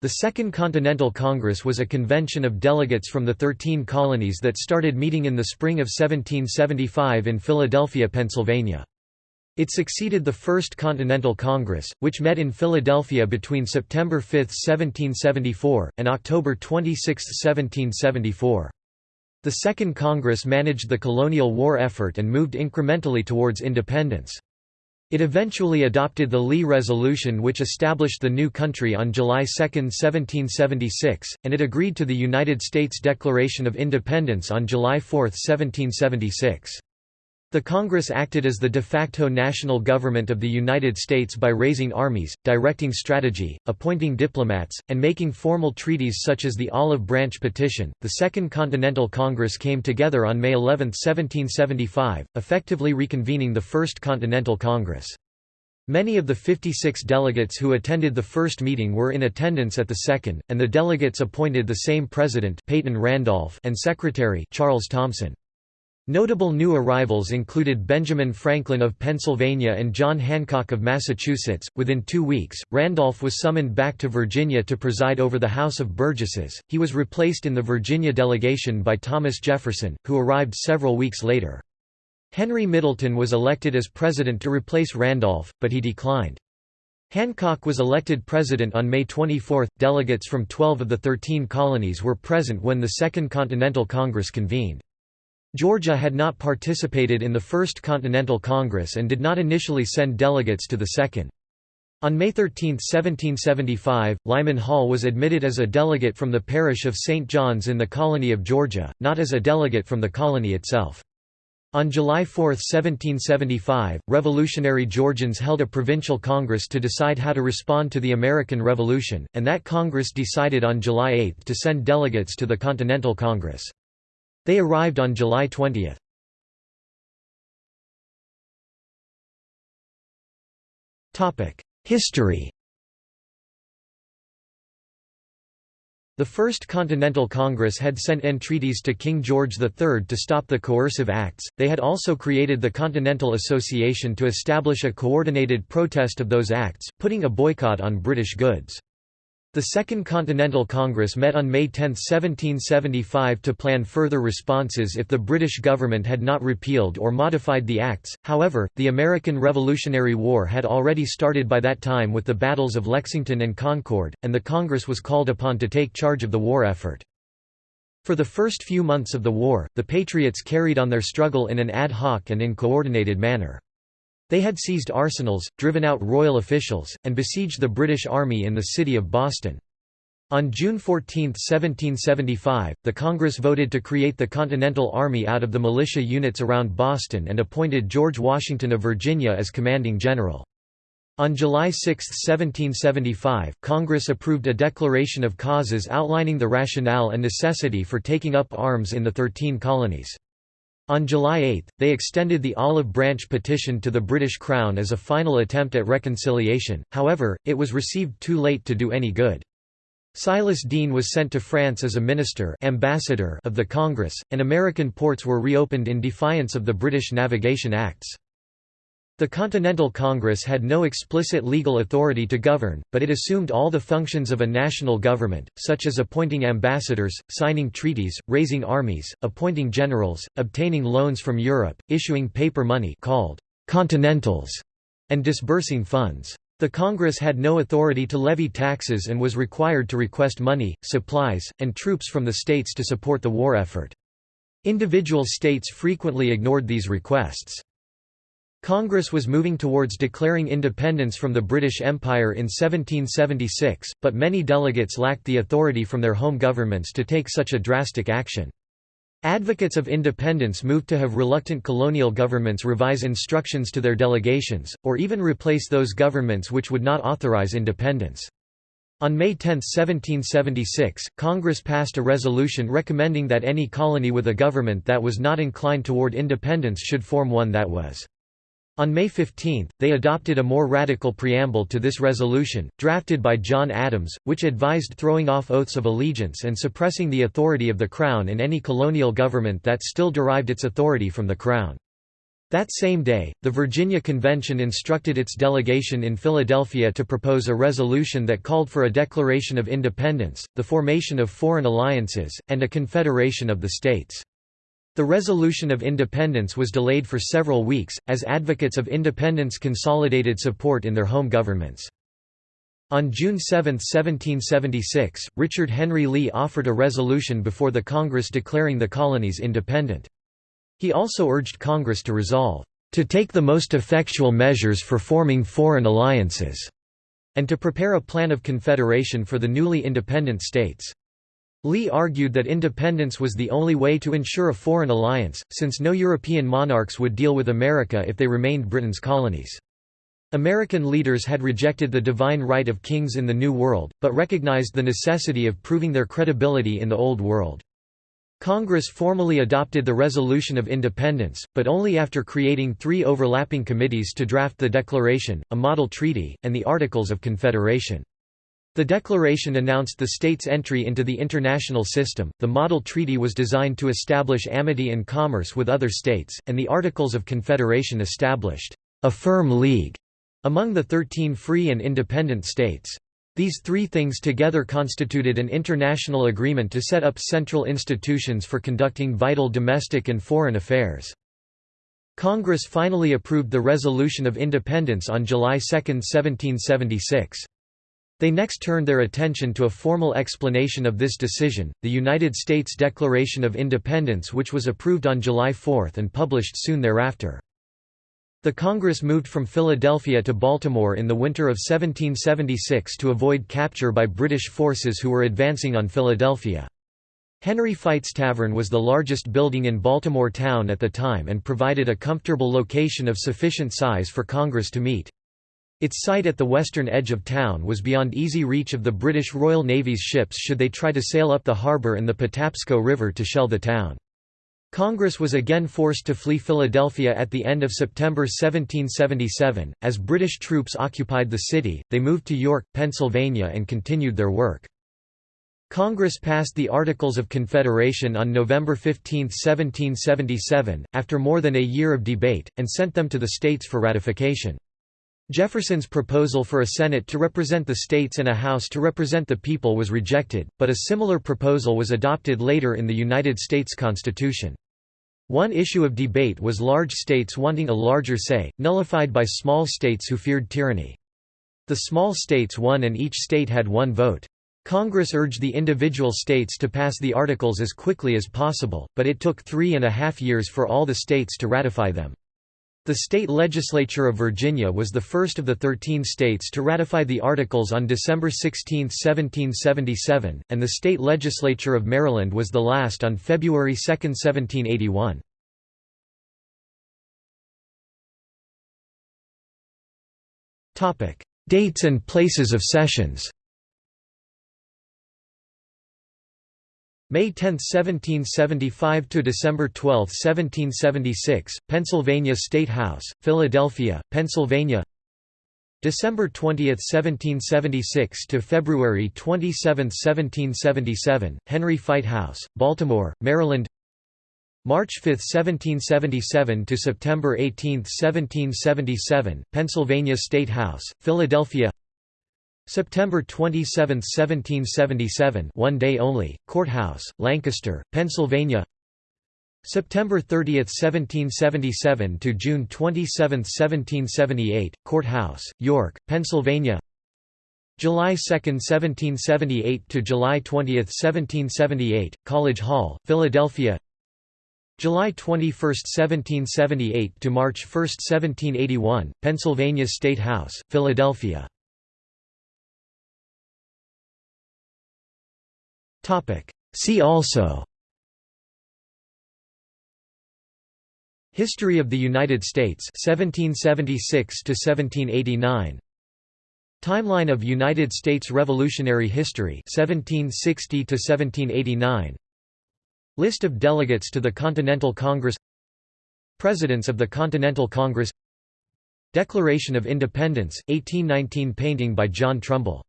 The Second Continental Congress was a convention of delegates from the Thirteen Colonies that started meeting in the spring of 1775 in Philadelphia, Pennsylvania. It succeeded the First Continental Congress, which met in Philadelphia between September 5, 1774, and October 26, 1774. The Second Congress managed the colonial war effort and moved incrementally towards independence. It eventually adopted the Lee Resolution which established the new country on July 2, 1776, and it agreed to the United States Declaration of Independence on July 4, 1776. The Congress acted as the de facto national government of the United States by raising armies, directing strategy, appointing diplomats, and making formal treaties such as the Olive Branch Petition. The Second Continental Congress came together on May 11, 1775, effectively reconvening the First Continental Congress. Many of the 56 delegates who attended the first meeting were in attendance at the second, and the delegates appointed the same president Peyton Randolph and secretary Charles Thomson. Notable new arrivals included Benjamin Franklin of Pennsylvania and John Hancock of Massachusetts. Within two weeks, Randolph was summoned back to Virginia to preside over the House of Burgesses. He was replaced in the Virginia delegation by Thomas Jefferson, who arrived several weeks later. Henry Middleton was elected as president to replace Randolph, but he declined. Hancock was elected president on May 24. Delegates from 12 of the 13 colonies were present when the Second Continental Congress convened. Georgia had not participated in the First Continental Congress and did not initially send delegates to the Second. On May 13, 1775, Lyman Hall was admitted as a delegate from the parish of St. John's in the colony of Georgia, not as a delegate from the colony itself. On July 4, 1775, revolutionary Georgians held a provincial congress to decide how to respond to the American Revolution, and that congress decided on July 8 to send delegates to the Continental Congress. They arrived on July 20. History The First Continental Congress had sent entreaties to King George III to stop the coercive acts, they had also created the Continental Association to establish a coordinated protest of those acts, putting a boycott on British goods. The Second Continental Congress met on May 10, 1775 to plan further responses if the British government had not repealed or modified the acts, however, the American Revolutionary War had already started by that time with the battles of Lexington and Concord, and the Congress was called upon to take charge of the war effort. For the first few months of the war, the Patriots carried on their struggle in an ad hoc and in coordinated manner. They had seized arsenals, driven out royal officials, and besieged the British Army in the city of Boston. On June 14, 1775, the Congress voted to create the Continental Army out of the militia units around Boston and appointed George Washington of Virginia as commanding general. On July 6, 1775, Congress approved a declaration of causes outlining the rationale and necessity for taking up arms in the Thirteen Colonies. On July 8, they extended the Olive Branch petition to the British Crown as a final attempt at reconciliation, however, it was received too late to do any good. Silas Deane was sent to France as a minister ambassador of the Congress, and American ports were reopened in defiance of the British Navigation Acts. The Continental Congress had no explicit legal authority to govern, but it assumed all the functions of a national government, such as appointing ambassadors, signing treaties, raising armies, appointing generals, obtaining loans from Europe, issuing paper money called «continentals», and disbursing funds. The Congress had no authority to levy taxes and was required to request money, supplies, and troops from the states to support the war effort. Individual states frequently ignored these requests. Congress was moving towards declaring independence from the British Empire in 1776, but many delegates lacked the authority from their home governments to take such a drastic action. Advocates of independence moved to have reluctant colonial governments revise instructions to their delegations, or even replace those governments which would not authorize independence. On May 10, 1776, Congress passed a resolution recommending that any colony with a government that was not inclined toward independence should form one that was. On May 15, they adopted a more radical preamble to this resolution, drafted by John Adams, which advised throwing off oaths of allegiance and suppressing the authority of the Crown in any colonial government that still derived its authority from the Crown. That same day, the Virginia Convention instructed its delegation in Philadelphia to propose a resolution that called for a declaration of independence, the formation of foreign alliances, and a confederation of the states. The resolution of independence was delayed for several weeks, as advocates of independence consolidated support in their home governments. On June 7, 1776, Richard Henry Lee offered a resolution before the Congress declaring the colonies independent. He also urged Congress to resolve, "...to take the most effectual measures for forming foreign alliances," and to prepare a plan of confederation for the newly independent states. Lee argued that independence was the only way to ensure a foreign alliance, since no European monarchs would deal with America if they remained Britain's colonies. American leaders had rejected the divine right of kings in the New World, but recognized the necessity of proving their credibility in the Old World. Congress formally adopted the Resolution of Independence, but only after creating three overlapping committees to draft the Declaration, a model treaty, and the Articles of Confederation. The Declaration announced the states' entry into the international system, the model treaty was designed to establish amity and commerce with other states, and the Articles of Confederation established a firm league among the thirteen free and independent states. These three things together constituted an international agreement to set up central institutions for conducting vital domestic and foreign affairs. Congress finally approved the Resolution of Independence on July 2, 1776. They next turned their attention to a formal explanation of this decision, the United States Declaration of Independence which was approved on July 4 and published soon thereafter. The Congress moved from Philadelphia to Baltimore in the winter of 1776 to avoid capture by British forces who were advancing on Philadelphia. Henry Fite's Tavern was the largest building in Baltimore town at the time and provided a comfortable location of sufficient size for Congress to meet. Its site at the western edge of town was beyond easy reach of the British Royal Navy's ships should they try to sail up the harbour and the Patapsco River to shell the town. Congress was again forced to flee Philadelphia at the end of September 1777. As British troops occupied the city, they moved to York, Pennsylvania and continued their work. Congress passed the Articles of Confederation on November 15, 1777, after more than a year of debate, and sent them to the states for ratification. Jefferson's proposal for a Senate to represent the states and a House to represent the people was rejected, but a similar proposal was adopted later in the United States Constitution. One issue of debate was large states wanting a larger say, nullified by small states who feared tyranny. The small states won and each state had one vote. Congress urged the individual states to pass the Articles as quickly as possible, but it took three and a half years for all the states to ratify them. The state legislature of Virginia was the first of the thirteen states to ratify the Articles on December 16, 1777, and the state legislature of Maryland was the last on February 2, 1781. Dates and places of sessions May 10, 1775 to December 12, 1776, Pennsylvania State House, Philadelphia, Pennsylvania. December 20, 1776 to February 27, 1777, Henry Fite House, Baltimore, Maryland. March 5, 1777 to September 18, 1777, Pennsylvania State House, Philadelphia. September 27, 1777 one day only, Courthouse, Lancaster, Pennsylvania. September 30, 1777 to June 27, 1778, Courthouse, York, Pennsylvania. July 2, 1778 to July 20, 1778, College Hall, Philadelphia. July 21, 1778 to March 1, 1781, Pennsylvania State House, Philadelphia See also. History of the United States 1776 to 1789 Timeline of United States Revolutionary History 1760 to 1789 List of delegates to the Continental Congress. Presidents of the Continental Congress. Declaration of Independence 1819 painting by John Trumbull